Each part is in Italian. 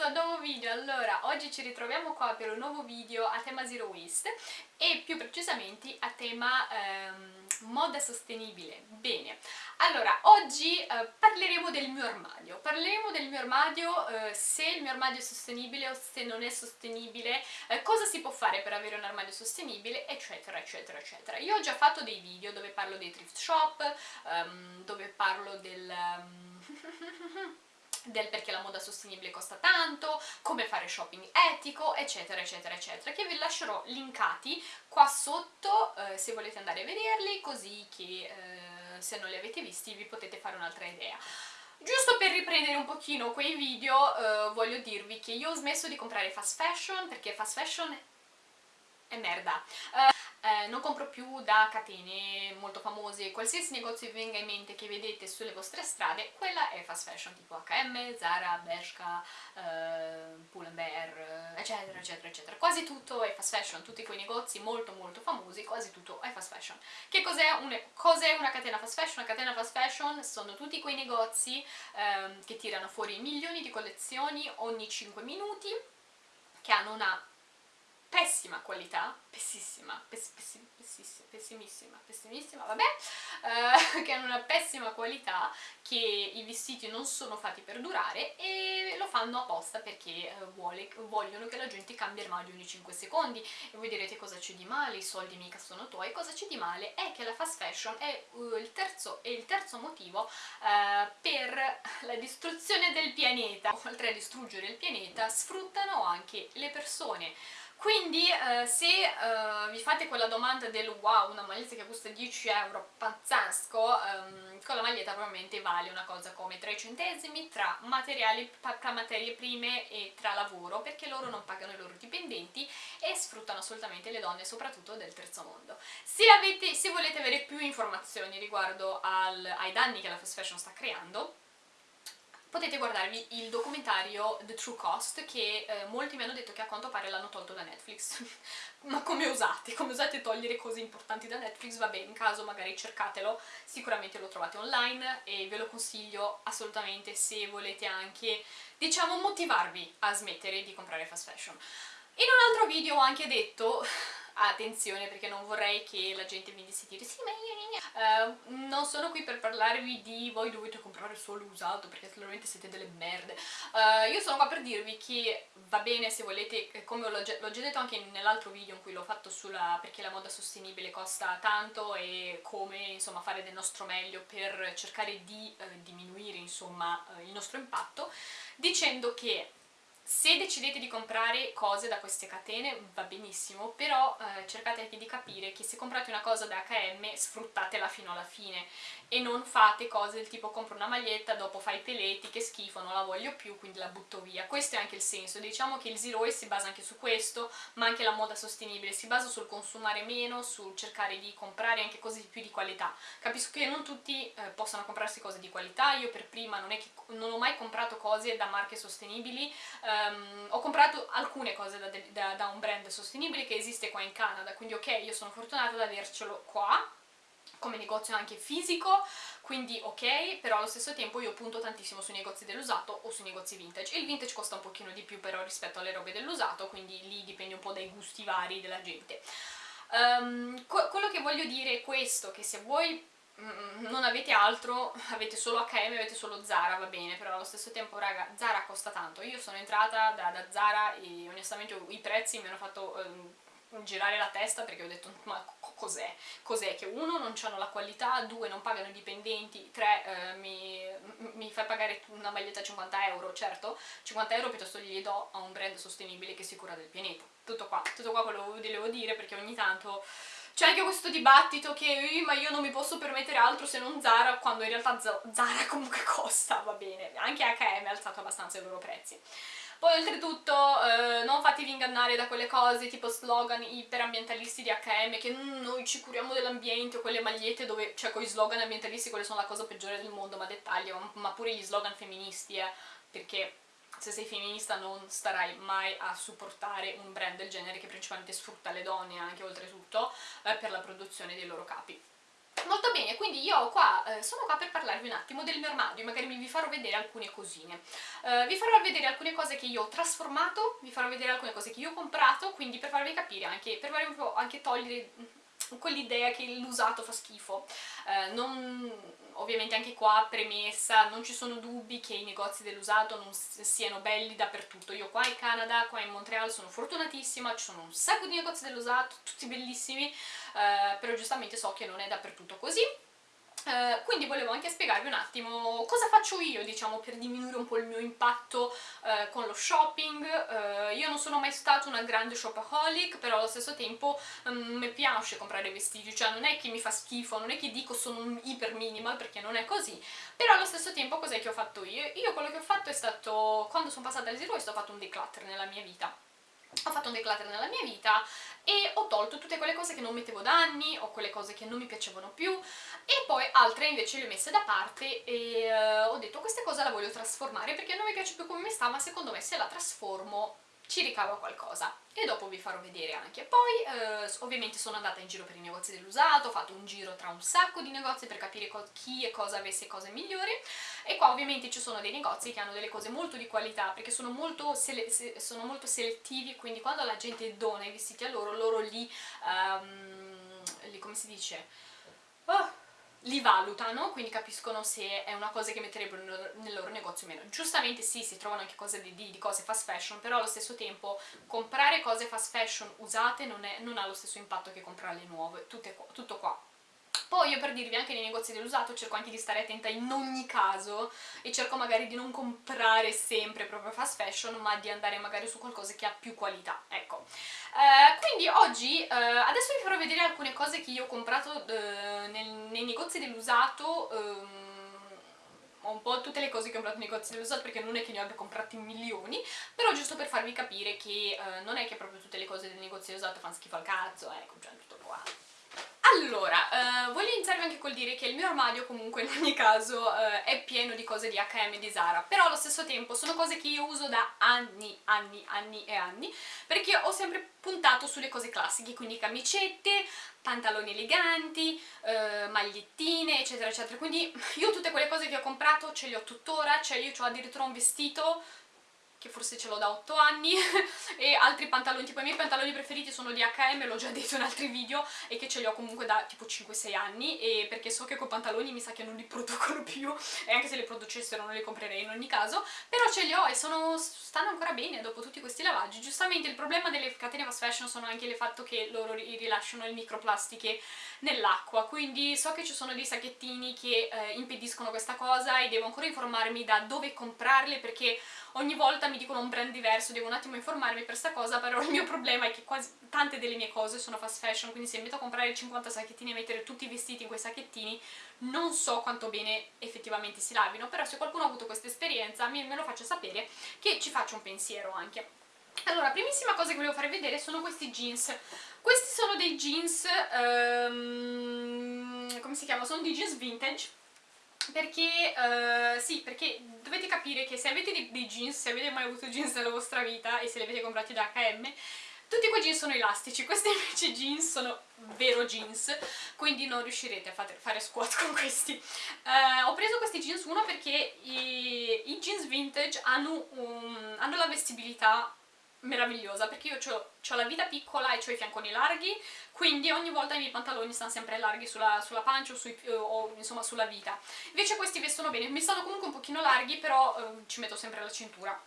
questo nuovo video. Allora, oggi ci ritroviamo qua per un nuovo video a tema Zero Waste e più precisamente a tema ehm, moda sostenibile. Bene, allora, oggi eh, parleremo del mio armadio. Parleremo del mio armadio, eh, se il mio armadio è sostenibile o se non è sostenibile, eh, cosa si può fare per avere un armadio sostenibile, eccetera, eccetera, eccetera. Io ho già fatto dei video dove parlo dei thrift shop, ehm, dove parlo del... Del perché la moda sostenibile costa tanto, come fare shopping etico, eccetera eccetera eccetera, che vi lascerò linkati qua sotto eh, se volete andare a vederli, così che eh, se non li avete visti vi potete fare un'altra idea. Giusto per riprendere un pochino quei video eh, voglio dirvi che io ho smesso di comprare fast fashion perché fast fashion è merda. Uh, eh, non compro più da catene molto famose, qualsiasi negozio vi venga in mente che vedete sulle vostre strade, quella è fast fashion, tipo H&M, Zara, Bershka, eh, Pull&Bear, eccetera, eccetera, eccetera. Quasi tutto è fast fashion, tutti quei negozi molto molto famosi, quasi tutto è fast fashion. Che cos'è un, cos una catena fast fashion? Una catena fast fashion sono tutti quei negozi eh, che tirano fuori milioni di collezioni ogni 5 minuti, che hanno una pessima qualità, pessissima, pess, pessim, pessissima, pessimissima, pessimissima, vabbè, eh, che hanno una pessima qualità, che i vestiti non sono fatti per durare e lo fanno apposta perché eh, vuole, vogliono che la gente cambi armadio ogni 5 secondi e voi direte cosa c'è di male, i soldi mica sono tuoi, cosa c'è di male è che la fast fashion è, uh, il, terzo, è il terzo motivo uh, per la distruzione del pianeta, oltre a distruggere il pianeta sfruttano anche le persone quindi eh, se eh, vi fate quella domanda del wow, una maglietta che costa 10 euro, pazzesco, ehm, con la maglietta probabilmente vale una cosa come 3 centesimi tra, tra materie prime e tra lavoro, perché loro non pagano i loro dipendenti e sfruttano assolutamente le donne, soprattutto del terzo mondo. Se, avete, se volete avere più informazioni riguardo al, ai danni che la fast fashion sta creando, potete guardarvi il documentario The True Cost che eh, molti mi hanno detto che a quanto pare l'hanno tolto da Netflix ma come usate? Come usate togliere cose importanti da Netflix? Vabbè, in caso magari cercatelo, sicuramente lo trovate online e ve lo consiglio assolutamente se volete anche, diciamo, motivarvi a smettere di comprare fast fashion. In un altro video ho anche detto attenzione perché non vorrei che la gente venisse a dire sì ma io Uh, non sono qui per parlarvi di voi dovete comprare solo usato perché sicuramente siete delle merde. Uh, io sono qua per dirvi che va bene se volete, eh, come l'ho già, detto anche nell'altro video in cui l'ho fatto sulla perché la moda sostenibile costa tanto e come insomma fare del nostro meglio per cercare di uh, diminuire insomma il nostro impatto dicendo che se decidete di comprare cose da queste catene va benissimo, però eh, cercate anche di capire che se comprate una cosa da H&M sfruttatela fino alla fine e non fate cose del tipo compro una maglietta, dopo fai i peleti, che schifo, non la voglio più, quindi la butto via. Questo è anche il senso, diciamo che il zero si basa anche su questo, ma anche la moda sostenibile si basa sul consumare meno, sul cercare di comprare anche cose più di qualità. Capisco che non tutti eh, possano comprarsi cose di qualità, io per prima non, non ho mai comprato cose da marche sostenibili, um, ho comprato alcune cose da, da, da un brand sostenibile che esiste qua in Canada, quindi ok, io sono fortunata ad avercelo qua, come negozio anche fisico, quindi ok, però allo stesso tempo io punto tantissimo sui negozi dell'usato o sui negozi vintage. Il vintage costa un pochino di più però rispetto alle robe dell'usato, quindi lì dipende un po' dai gusti vari della gente. Um, quello che voglio dire è questo, che se mm, non avete altro, avete solo H&M, avete solo Zara, va bene, però allo stesso tempo, raga, Zara costa tanto. Io sono entrata da, da Zara e onestamente i prezzi mi hanno fatto... Um, girare la testa perché ho detto ma cos'è? Cos'è? Che uno non hanno la qualità, due non pagano i dipendenti, tre eh, mi, mi fai pagare una maglietta a 50 euro, certo 50 euro piuttosto gli do a un brand sostenibile che si cura del pianeta tutto qua, tutto qua quello che volevo dire perché ogni tanto c'è anche questo dibattito che ma io non mi posso permettere altro se non Zara quando in realtà Zara comunque costa, va bene. Anche H&M ha alzato abbastanza i loro prezzi. Poi oltretutto eh, non fatevi ingannare da quelle cose tipo slogan iperambientalisti di H&M che mm, noi ci curiamo dell'ambiente o quelle magliette dove, cioè con gli slogan ambientalisti quelle sono la cosa peggiore del mondo, ma dettaglio, ma pure gli slogan femministi, eh, perché se sei femminista non starai mai a supportare un brand del genere che principalmente sfrutta le donne anche oltretutto eh, per la produzione dei loro capi Molto bene, quindi io qua, eh, sono qua per parlarvi un attimo del mio armadio, magari vi farò vedere alcune cosine. Uh, vi farò vedere alcune cose che io ho trasformato, vi farò vedere alcune cose che io ho comprato, quindi per farvi capire anche, per farvi un po' anche togliere quell'idea che l'usato fa schifo. Uh, non, ovviamente anche qua premessa, non ci sono dubbi che i negozi dell'usato non siano belli dappertutto. Io qua in Canada, qua in Montreal sono fortunatissima, ci sono un sacco di negozi dell'usato, tutti bellissimi, uh, però giustamente so che non è dappertutto così. Uh, quindi volevo anche spiegarvi un attimo cosa faccio io, diciamo, per diminuire un po' il mio impatto uh, con lo shopping. Uh, io non sono mai stata una grande shopaholic, però allo stesso tempo um, mi piace comprare vestiti, cioè non è che mi fa schifo, non è che dico sono un iper minimal, perché non è così, però allo stesso tempo cos'è che ho fatto io? Io quello che ho fatto è stato, quando sono passata al zero ho fatto un declutter nella mia vita ho fatto un declutter nella mia vita e ho tolto tutte quelle cose che non mettevo da anni o quelle cose che non mi piacevano più e poi altre invece le ho messe da parte e uh, ho detto questa cosa la voglio trasformare perché non mi piace più come mi sta ma secondo me se la trasformo ci ricavo qualcosa e dopo vi farò vedere anche. Poi eh, ovviamente sono andata in giro per i negozi dell'usato, ho fatto un giro tra un sacco di negozi per capire chi e cosa avesse cose migliori e qua ovviamente ci sono dei negozi che hanno delle cose molto di qualità perché sono molto, sono molto selettivi quindi quando la gente dona i vestiti a loro, loro li, um, li come si dice? Oh, li valutano, quindi capiscono se è una cosa che metterebbero nel loro negozio o meno. Giustamente sì, si trovano anche cose di, di, cose fast fashion, però allo stesso tempo comprare cose fast fashion usate non, è, non ha lo stesso impatto che comprarle nuove, Tutte, tutto qua. Poi io per dirvi anche nei negozi dell'usato cerco anche di stare attenta in ogni caso e cerco magari di non comprare sempre proprio fast fashion ma di andare magari su qualcosa che ha più qualità, ecco. Eh, quindi oggi, eh, adesso vi farò vedere alcune cose che io ho comprato eh, nel, nei negozi dell'usato ehm, un po' tutte le cose che ho comprato nei negozi dell'usato perché non è che ne abbia comprati milioni però giusto per farvi capire che eh, non è che proprio tutte le cose del negozio dell'usato fanno schifo al cazzo ecco, già tutto qua allora, eh, voglio iniziare anche col dire che il mio armadio comunque in ogni caso eh, è pieno di cose di H&M e di Zara, però allo stesso tempo sono cose che io uso da anni, anni, anni e anni, perché ho sempre puntato sulle cose classiche, quindi camicette, pantaloni eleganti, eh, magliettine, eccetera, eccetera. Quindi io tutte quelle cose che ho comprato ce le ho tuttora, cioè io ho addirittura un vestito che forse ce l'ho da 8 anni, e altri pantaloni, tipo i miei pantaloni preferiti sono di H&M, l'ho già detto in altri video, e che ce li ho comunque da tipo 5-6 anni, e perché so che con pantaloni mi sa che non li producono più, e anche se li producessero non li comprerei in ogni caso, però ce li ho e sono, stanno ancora bene dopo tutti questi lavaggi. Giustamente il problema delle catene fast fashion sono anche il fatto che loro rilasciano le microplastiche nell'acqua, quindi so che ci sono dei sacchettini che eh, impediscono questa cosa e devo ancora informarmi da dove comprarle perché ogni volta mi dicono un brand diverso, devo un attimo informarmi per questa cosa, però il mio problema è che quasi tante delle mie cose sono fast fashion, quindi se mi metto a comprare 50 sacchettini e mettere tutti i vestiti in quei sacchettini, non so quanto bene effettivamente si lavino, però se qualcuno ha avuto questa esperienza me lo faccia sapere che ci faccio un pensiero anche. Allora, primissima cosa che volevo farvi vedere sono questi jeans. Questi sono dei jeans, um, come si chiama? Sono dei jeans vintage, perché, uh, sì, perché dovete capire che se avete dei, dei, jeans, se avete mai avuto jeans nella vostra vita e se li avete comprati da H&M, tutti quei jeans sono elastici, questi invece jeans sono vero jeans, quindi non riuscirete a fare, squat con questi. Uh, ho preso questi jeans, uno perché i, i jeans vintage hanno, un, hanno la vestibilità meravigliosa perché io ho la vita piccola e ho i fianconi larghi quindi ogni volta i miei pantaloni stanno sempre larghi sulla, sulla pancia o, sui, o, insomma sulla vita invece questi vestono bene, mi stanno comunque un pochino larghi però eh, ci metto sempre la cintura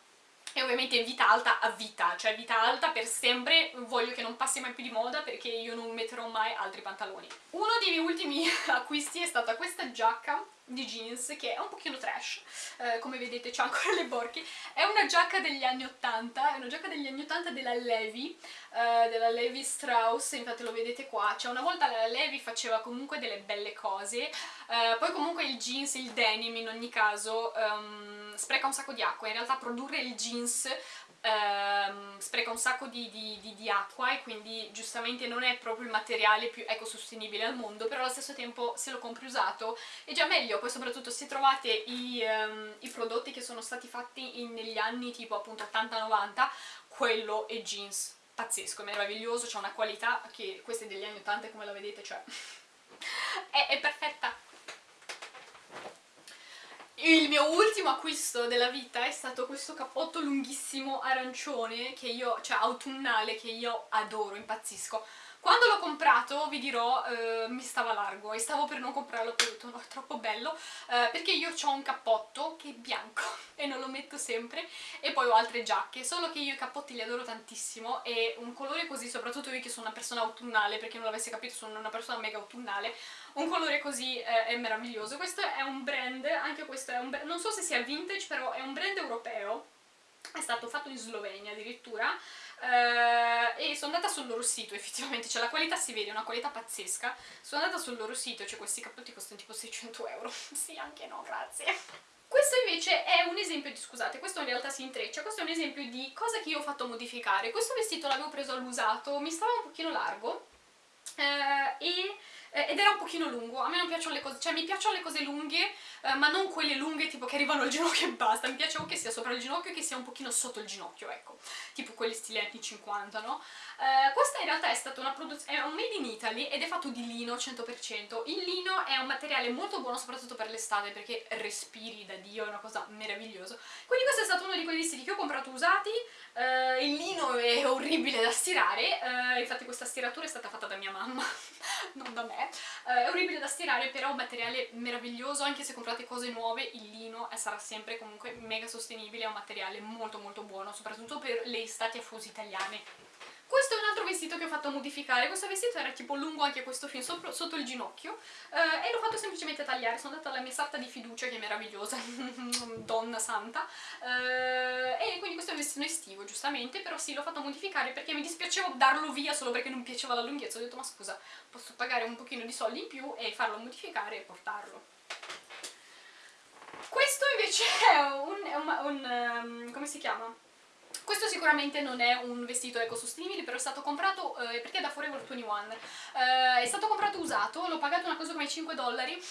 e ovviamente vita alta a vita, cioè vita alta per sempre, voglio che non passi mai più di moda perché io non metterò mai altri pantaloni. Uno dei miei ultimi acquisti è stata questa giacca di jeans che è un pochino trash, eh, come vedete c'ha ancora le borchie, è una giacca degli anni 80, è una giacca degli anni 80 della Levi, eh, della Levi Strauss, infatti lo vedete qua, cioè una volta la Levi faceva comunque delle belle cose, eh, poi comunque il jeans, il denim in ogni caso um, spreca un sacco di acqua, in realtà produrre il jeans ehm, spreca un sacco di, di, di, di, acqua e quindi giustamente non è proprio il materiale più ecosostenibile al mondo, però allo stesso tempo se lo compri usato è già meglio, poi soprattutto se trovate i, um, i prodotti che sono stati fatti in, negli anni tipo appunto 80-90, quello è jeans pazzesco, è meraviglioso, c'è una qualità che questa è degli anni 80 come la vedete, cioè è, è perfetta il mio ultimo acquisto della vita è stato questo cappotto lunghissimo arancione, che io, cioè autunnale, che io adoro, impazzisco. Quando l'ho comprato, vi dirò, eh, mi stava largo e stavo per non comprarlo, poi ho detto no, è troppo bello, eh, perché io ho un cappotto che è bianco e non lo metto sempre e poi ho altre giacche, solo che io i cappotti li adoro tantissimo e un colore così, soprattutto io che sono una persona autunnale, perché non l'avesse capito sono una persona mega autunnale, un colore così eh, è meraviglioso. Questo è un brand, anche questo è un brand, non so se sia vintage, però è un brand europeo, è stato fatto in Slovenia addirittura, Uh, e sono andata sul loro sito effettivamente, cioè la qualità si vede, è una qualità pazzesca. Sono andata sul loro sito, cioè questi cappotti costano tipo 600 euro. Sì, anche no, grazie. Questo invece è un esempio di, scusate, questo in realtà si intreccia, questo è un esempio di cosa che io ho fatto modificare. Questo vestito l'avevo preso all'usato, mi stava un pochino largo uh, e eh, ed era un pochino lungo, a me non piacciono le cose, cioè mi piacciono le cose lunghe, eh, ma non quelle lunghe tipo che arrivano al ginocchio e basta, mi piace o che sia sopra il ginocchio e che sia un pochino sotto il ginocchio, ecco, tipo quelli stili anni 50, no? Eh, questa in realtà è stata una produzione, è un made in Italy ed è fatto di lino 100%, il lino è un materiale molto buono soprattutto per l'estate perché respiri da Dio, è una cosa meravigliosa, quindi questo è stato uno di quei vestiti che ho comprato usati, eh, il lino è orribile da stirare, eh, infatti questa stiratura è stata fatta da mia mamma, non da me, eh, è orribile da stirare però è un materiale meraviglioso anche se comprate cose nuove il lino sarà sempre comunque mega sostenibile è un materiale molto molto buono soprattutto per le estati affusi italiane. questo è un altro vestito che ho fatto modificare, questo vestito era tipo lungo anche questo fin sotto, sotto il ginocchio eh, e l'ho fatto semplicemente tagliare, sono andata alla mia sarta di fiducia che è meravigliosa, donna santa, eh, e quindi questo è un vestito estivo giustamente, però sì l'ho fatto modificare perché mi dispiaceva darlo via solo perché non piaceva la lunghezza, ho detto ma scusa posso pagare un pochino di soldi in più e farlo modificare e portarlo. Questo invece è un, è un, un um, come si chiama? Questo sicuramente non è un vestito ecosostenibile, però è stato comprato, eh, perché è da Forever 21, eh, è stato comprato usato, l'ho pagato una cosa come 5 dollari,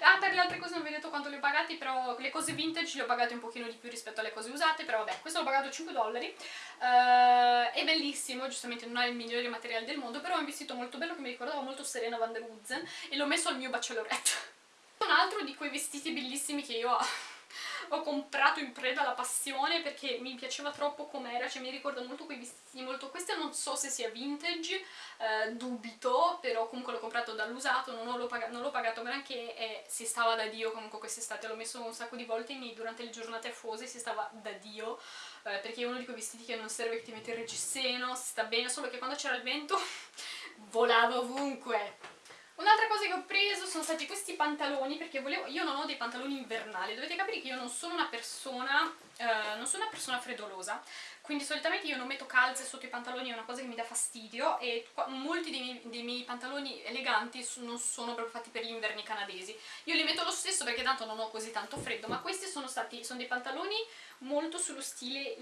ah per le altre cose non vi ho detto quanto le ho pagati, però le cose vintage le ho pagate un pochino di più rispetto alle cose usate, però vabbè, questo l'ho pagato 5 dollari, eh, è bellissimo, giustamente non è il migliore materiale del mondo, però è un vestito molto bello che mi ricordava molto Serena van der Woodsen e l'ho messo al mio bachelorette. Un altro di quei vestiti bellissimi che io ho ho comprato in preda alla passione perché mi piaceva troppo com'era, cioè mi ricorda molto quei vestiti molto... questo non so se sia vintage, eh, dubito, però comunque l'ho comprato dall'usato, non l'ho pagato, pagato granché e si stava da Dio comunque quest'estate, l'ho messo un sacco di volte in, durante le giornate affose, si stava da Dio, eh, perché è uno di quei vestiti che non serve che ti metti il reggiseno, si sta bene, solo che quando c'era il vento volava ovunque. Un'altra cosa che ho preso sono stati questi pantaloni perché volevo, io non ho dei pantaloni invernali, dovete capire che io non sono una persona, eh, non sono una persona freddolosa, quindi solitamente io non metto calze sotto i pantaloni, è una cosa che mi dà fastidio e molti dei miei, dei miei pantaloni eleganti non sono proprio fatti per gli inverni canadesi. Io li metto lo stesso perché tanto non ho così tanto freddo, ma questi sono stati, sono dei pantaloni molto sullo stile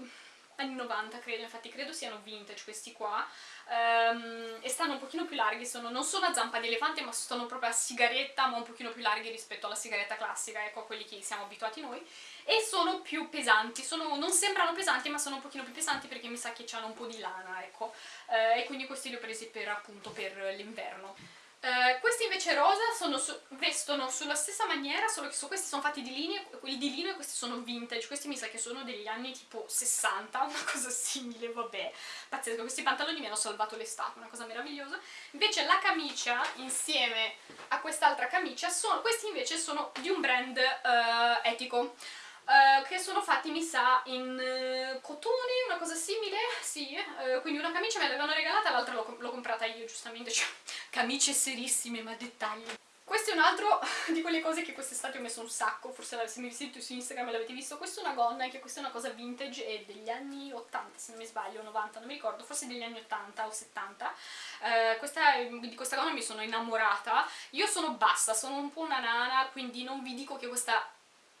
anni 90 credo, infatti credo siano vintage questi qua um, e stanno un pochino più larghi, sono, non sono a zampa di elefante ma sono proprio a sigaretta ma un pochino più larghi rispetto alla sigaretta classica, ecco a quelli che siamo abituati noi e sono più pesanti, sono, non sembrano pesanti ma sono un pochino più pesanti perché mi sa che hanno un po' di lana, ecco uh, e quindi questi li ho presi per appunto per l'inverno Uh, questi invece rosa su, vestono sulla stessa maniera, solo che su questi sono fatti di linee, di linea e questi sono vintage, questi mi sa che sono degli anni tipo 60, una cosa simile, vabbè, pazzesco, questi pantaloni mi hanno salvato l'estate, una cosa meravigliosa. Invece la camicia, insieme a quest'altra camicia, sono, questi invece sono di un brand uh, etico. Uh, che sono fatti mi sa in uh, cotone, una cosa simile, sì, uh, quindi una camicia me l'avevano regalata, l'altra l'ho comprata io giustamente, cioè camicie serissime ma dettagli. Questo è un altro di quelle cose che quest'estate ho messo un sacco, forse se mi visite su Instagram l'avete visto, questa è una gonna, anche questa è una cosa vintage, è degli anni 80 se non mi sbaglio, 90, non mi ricordo, forse degli anni 80 o 70, questa, di questa gonna mi sono innamorata, io sono bassa, sono un po' una nana, quindi non vi dico che questa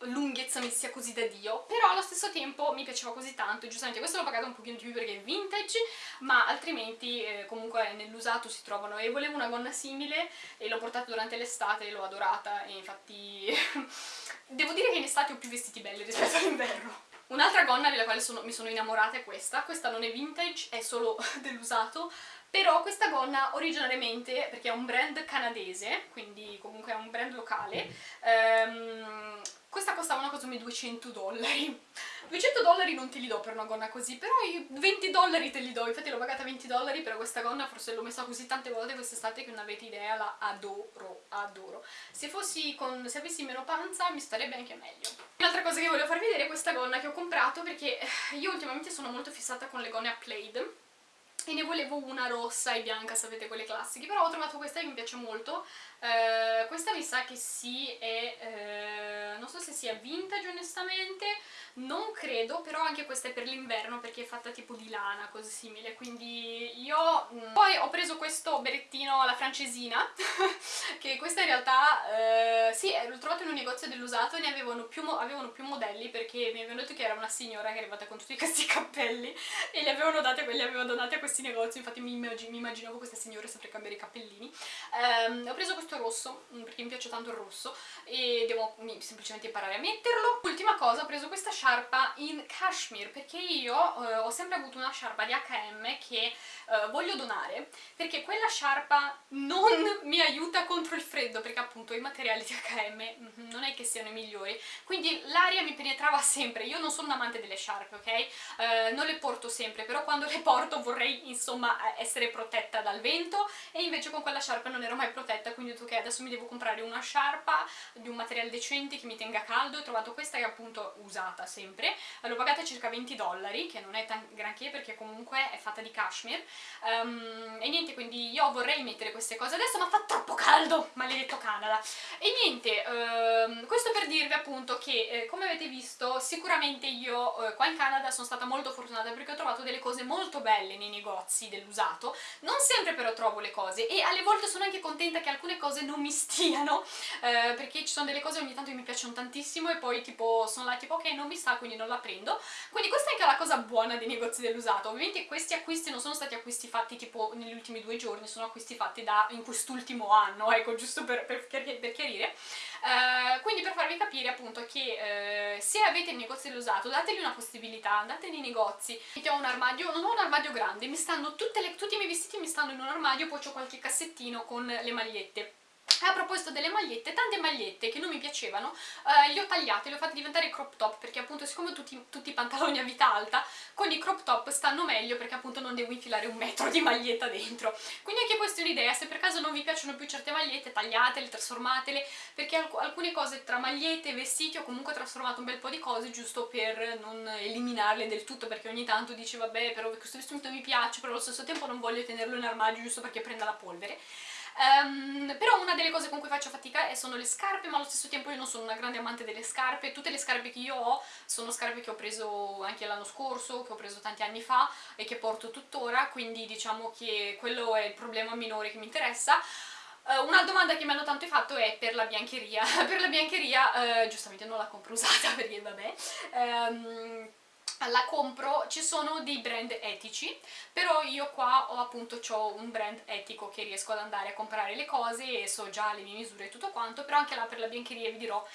lunghezza mi sia così da Dio, però allo stesso tempo mi piaceva così tanto, giustamente. Questo l'ho pagato un pochino di più perché è vintage, ma altrimenti eh, comunque nell'usato si trovano. E volevo una gonna simile e l'ho portata durante l'estate e l'ho adorata e infatti devo dire che in estate ho più vestiti belli rispetto all'inverno. Un'altra gonna della quale sono, mi sono innamorata è questa, questa non è vintage, è solo dell'usato, però questa gonna originariamente, perché è un brand canadese, quindi comunque è un brand locale, ehm, questa costava una cosa come 200 dollari. 200 dollari non te li do per una gonna così però i 20 dollari te li do. Infatti l'ho pagata 20 dollari per questa gonna forse l'ho messa così tante volte quest'estate che non avete idea la adoro adoro. Se fossi con se avessi meno panza mi starebbe anche meglio. Un'altra cosa che volevo farvi vedere è questa gonna che ho comprato perché io ultimamente sono molto fissata con le gonne a plaid e ne volevo una rossa e bianca, sapete quelle classiche, però ho trovato questa che mi piace molto, eh, questa mi sa che sì, è, eh, non so se sia vintage onestamente, non credo, però anche questa è per l'inverno perché è fatta tipo di lana, così simile, quindi io... Mm. Poi ho preso questo berettino alla francesina, che questa in realtà, eh, sì, l'ho trovato in un negozio dell'usato e ne avevano più, avevano più modelli perché mi avevano detto che era una signora che è arrivata con tutti questi cappelli e li avevano dati, li avevano donati a questi negozi, infatti mi, immag mi immaginavo questa signora sempre cambiare i cappellini. Um, ho preso questo rosso, mm, perché mi piace tanto il rosso, e devo semplicemente imparare a metterlo. Ultima cosa, ho preso questa sciarpa in cashmere perché io eh, ho sempre avuto una sciarpa di H&M che eh, voglio donare perché quella sciarpa non mi aiuta contro il freddo perché appunto i materiali di H&M non è che siano i migliori quindi l'aria mi penetrava sempre io non sono un amante delle sciarpe ok? Eh, non le porto sempre però quando le porto vorrei insomma essere protetta dal vento e invece con quella sciarpa non ero mai protetta quindi ho detto ok adesso mi devo comprare una sciarpa di un materiale decente che mi tenga caldo ho trovato questa che è appunto usata sempre, l'ho pagata circa 20 dollari, che non è granché perché comunque è fatta di cashmere, um, e niente, quindi io vorrei mettere queste cose adesso, ma fa troppo caldo, maledetto Canada. E niente, um, questo per dirvi appunto che, eh, come avete visto, sicuramente io eh, qua in Canada sono stata molto fortunata perché ho trovato delle cose molto belle nei negozi dell'usato, non sempre però trovo le cose, e alle volte sono anche contenta che alcune cose non mi stiano, eh, perché ci sono delle cose ogni tanto che mi piacciono tantissimo e poi tipo sono là tipo ok non mi sta quindi non la prendo. Quindi questa è anche la cosa buona dei negozi dell'usato. Ovviamente questi acquisti non sono stati acquisti fatti tipo negli ultimi due giorni sono acquisti fatti da in quest'ultimo anno ecco giusto per, per, per chiarire uh, quindi per farvi capire appunto che uh, se avete il negozio dell'usato dategli una possibilità andate nei negozi. Io ho un armadio non ho un armadio grande mi stanno le, tutti i miei vestiti mi stanno in un armadio poi ho qualche cassettino con le magliette proposito delle magliette, tante magliette che non mi piacevano, eh, le ho tagliate, le ho fatte diventare crop top perché appunto siccome tutti, tutti i pantaloni a vita alta, con i crop top stanno meglio perché appunto non devo infilare un metro di maglietta dentro. Quindi anche questa è un'idea, se per caso non vi piacciono più certe magliette, tagliatele, trasformatele, perché alc alcune cose tra magliette e vestiti ho comunque trasformato un bel po' di cose giusto per non eliminarle del tutto perché ogni tanto dice vabbè però questo vestito mi piace però allo stesso tempo non voglio tenerlo in armadio giusto perché prenda la polvere. Um, però una delle cose con cui faccio fatica sono le scarpe, ma allo stesso tempo io non sono una grande amante delle scarpe, tutte le scarpe che io ho sono scarpe che ho preso anche l'anno scorso, che ho preso tanti anni fa e che porto tuttora, quindi diciamo che quello è il problema minore che mi interessa. Uh, una domanda che mi hanno tanto fatto è per la biancheria. per la biancheria, uh, giustamente non la compro usata perché vabbè, um, la compro, ci sono dei brand etici, però io qua ho appunto ho un brand etico che riesco ad andare a comprare le cose e so già le mie misure e tutto quanto, però anche là per la biancheria vi dirò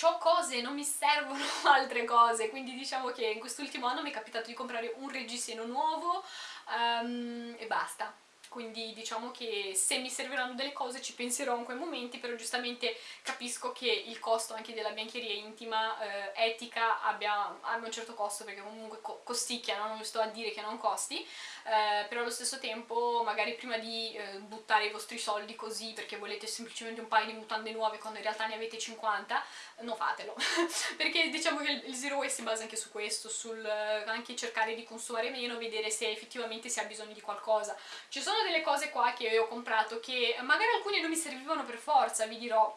ho cose, non mi servono altre cose, quindi diciamo che in quest'ultimo anno mi è capitato di comprare un reggiseno nuovo um, e basta quindi diciamo che se mi serviranno delle cose ci penserò in quei momenti, però giustamente capisco che il costo anche della biancheria intima eh, etica abbia, abbia, un certo costo, perché comunque co costicchia, no? non sto a dire che non costi, eh, però allo stesso tempo magari prima di eh, buttare i vostri soldi così perché volete semplicemente un paio di mutande nuove quando in realtà ne avete 50, non fatelo, perché diciamo che il zero waste si basa anche su questo, sul eh, anche cercare di consumare meno, vedere se effettivamente si ha bisogno di qualcosa. Ci sono delle cose qua che io ho comprato che magari alcune non mi servivano per forza, vi dirò,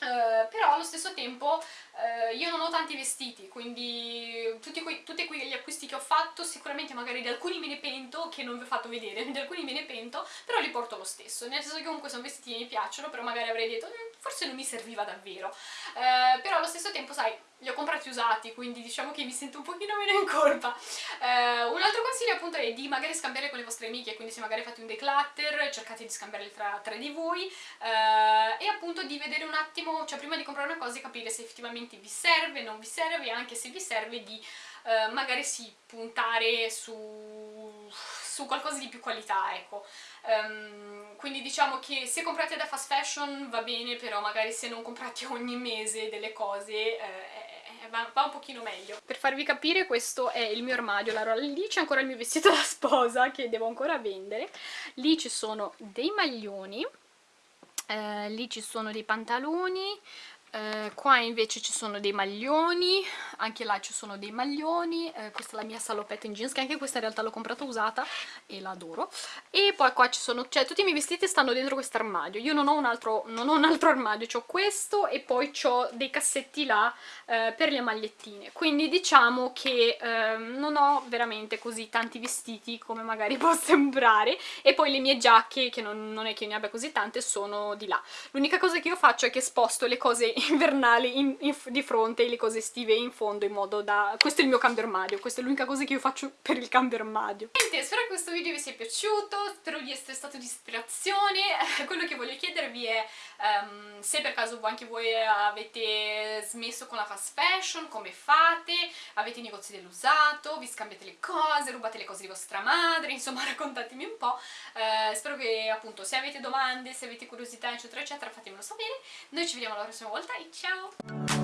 Uh, però allo stesso tempo uh, io non ho tanti vestiti, quindi tutti, quei, tutti quegli acquisti che ho fatto sicuramente magari di alcuni me ne pento, che non vi ho fatto vedere, di alcuni me ne pento, però li porto lo stesso, nel senso che comunque sono vestiti che mi piacciono, però magari avrei detto mm, forse non mi serviva davvero. Eh, però allo stesso tempo sai li ho comprati usati quindi diciamo che mi sento un pochino meno in colpa. Eh, un altro consiglio appunto è di magari scambiare con le vostre amiche quindi se magari fate un declutter cercate di scambiarli tra, tra di voi eh, e appunto di vedere un attimo cioè prima di comprare una cosa capire se effettivamente vi serve, non vi serve e anche se vi serve di eh, magari sì puntare su, su qualcosa di più qualità ecco. Um, quindi diciamo che se comprate da fast fashion va bene, però magari se non comprate ogni mese delle cose eh, va, va, un pochino meglio. Per farvi capire questo è il mio armadio, allora lì c'è ancora il mio vestito da sposa che devo ancora vendere, lì ci sono dei maglioni, eh, lì ci sono dei pantaloni, eh, qua invece ci sono dei maglioni, anche là ci sono dei maglioni, eh, questa è la mia salopetta in jeans, che anche questa in realtà l'ho comprata usata e la adoro. E poi qua ci sono, cioè tutti i miei vestiti stanno dentro questo armadio, io non ho un altro, ho un altro armadio, ho questo e poi ho dei cassetti là eh, per le magliettine, quindi diciamo che ehm, non ho veramente così tanti vestiti come magari può sembrare, e poi le mie giacche, che non, non è che ne abbia così tante, sono di là. L'unica cosa che io faccio è che sposto le cose invernali in, in, di fronte e le cose estive in fondo in modo da... questo è il mio cambio armadio, questa è l'unica cosa che io faccio per il cambio armadio. Niente, spero che questo video vi sia piaciuto, spero di essere stato di ispirazione, quello che voglio chiedervi è um, se per caso anche voi avete smesso con la fast fashion, come fate, avete i negozi dell'usato, vi scambiate le cose, rubate le cose di vostra madre, insomma raccontatemi un po', uh, spero che appunto se avete domande, se avete curiosità eccetera eccetera fatemelo sapere, noi ci vediamo la prossima volta tchau!